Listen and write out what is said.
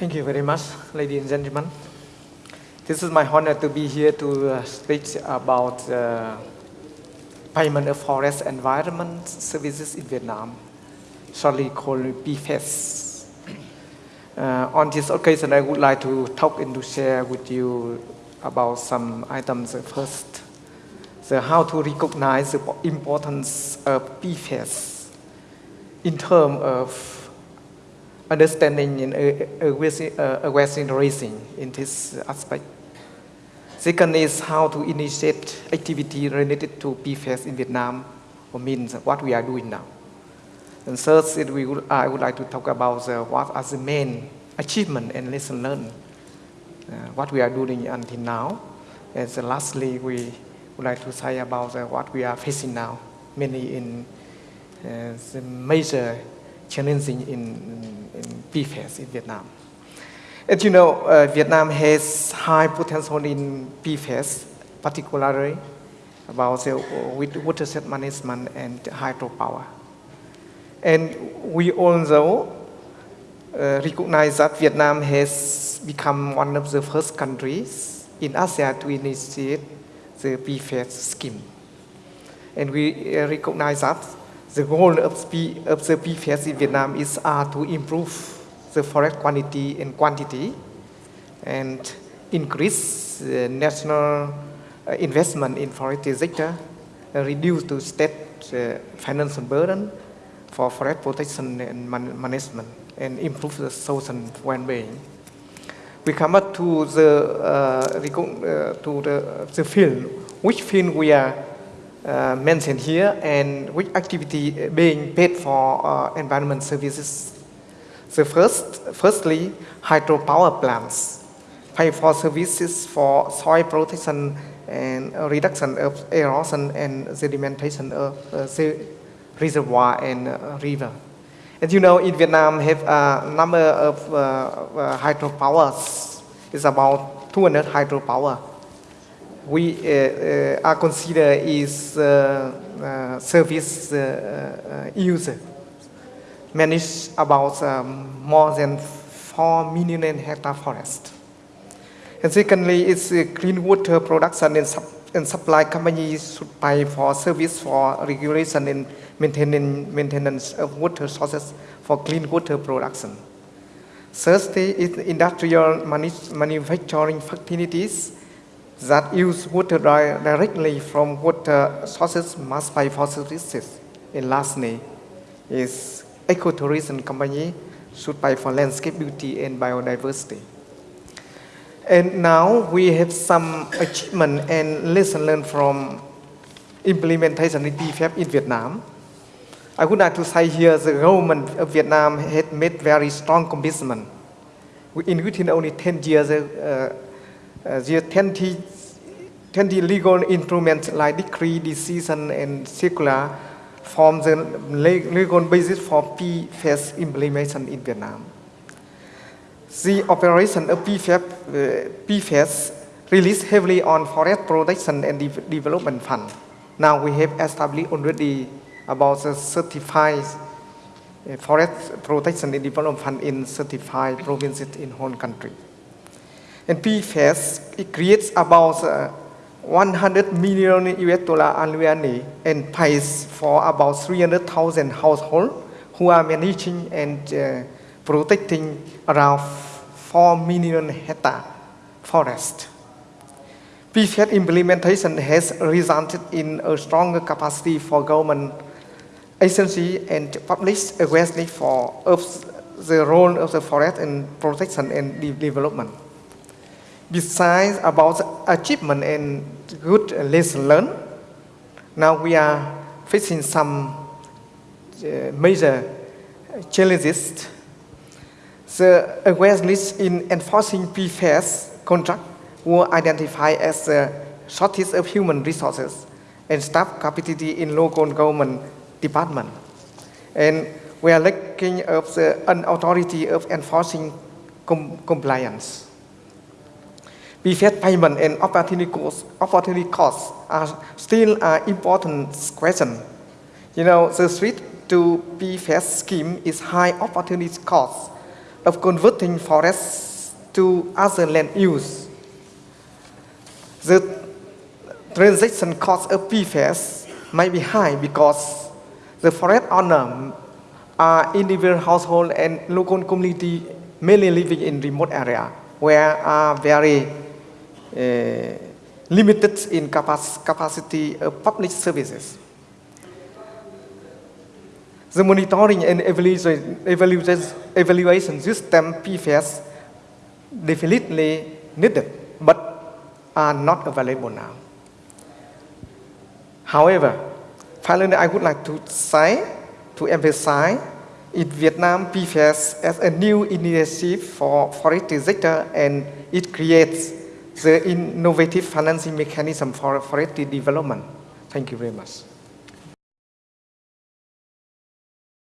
Thank you very much, ladies and gentlemen. This is my honor to be here to uh, speak about uh, payment of forest environment services in Vietnam, shortly called PFES. Uh, on this occasion, I would like to talk and to share with you about some items. First, the how to recognize the importance of PFES in terms of understanding and awareness raising in this aspect. Second is how to initiate activity related to PFES in Vietnam, or means what we are doing now. And third, we would, I would like to talk about the, what are the main achievement and lesson learned, uh, what we are doing until now. And so lastly, we would like to say about the, what we are facing now, mainly in uh, the major challenging in, in PFES in Vietnam. As you know, uh, Vietnam has high potential in PFES, particularly about the with watershed management and hydropower. And we also uh, recognize that Vietnam has become one of the first countries in Asia to initiate the PFES scheme. And we uh, recognize that the goal of, P, of the PFES in Vietnam is uh, to improve the forest quantity and quantity and increase the national uh, investment in forestry sector, uh, reduce the state uh, financial burden for forest protection and man management, and improve the social well-being. We come up to the, uh, uh, to the, the field, which field we are uh, mentioned here and which activity being paid for uh, environment services. So first, firstly, hydropower plants pay for services for soil protection and reduction of erosion and sedimentation of uh, reservoir and uh, river. As you know, in Vietnam have a number of uh, uh hydropowers. It's about 200 hydropower we uh, uh, are considered is uh, service user manage about um, more than 4 million hectare forest. And secondly, it's clean water production and, sup and supply companies should pay for service for regulation and maintenance, maintenance of water sources for clean water production. Thirdly, it's industrial manufacturing facilities that use water directly from water sources must for services. And lastly, is ecotourism company should pay for landscape beauty and biodiversity. And now we have some achievement and lesson learned from implementation of PFES in Vietnam. I would like to say here the government of Vietnam had made very strong commitment. In within only 10 years, uh, uh, there 20, 20 legal instruments like decree, decision, and circular form the legal basis for PFES implementation in Vietnam. The operation of PFES, uh, PFES released heavily on forest protection and de development fund. Now we have established already about the certified uh, forest protection and development fund in certified provinces in whole country. And PFES, it creates about uh, 100 million US dollar annually and pays for about 300,000 households who are managing and uh, protecting around 4 million hectare forest. PFES implementation has resulted in a stronger capacity for government agency and public awareness for the role of the forest in protection and development. Besides about achievement and good lesson learned, now we are facing some uh, major challenges. The awareness in enforcing PFES contract were identified as the shortage of human resources and staff capacity in local government department. And we are lacking of the authority of enforcing com compliance. PFES payment and opportunity costs, opportunity costs are still an important question. You know, the switch to PFES scheme is high opportunity cost, of converting forests to other land use. The transaction cost of PFES might be high because the forest owner are individual household and local community mainly living in remote area where are very Uh, limited in capac capacity of public services. The monitoring and evaluation, evaluation, evaluation system PFES definitely needed, but are not available now. However, finally, I would like to say, to emphasize, in Vietnam, PFES as a new initiative for forestry sector and it creates the innovative financing mechanism for forestry development. Thank you very much.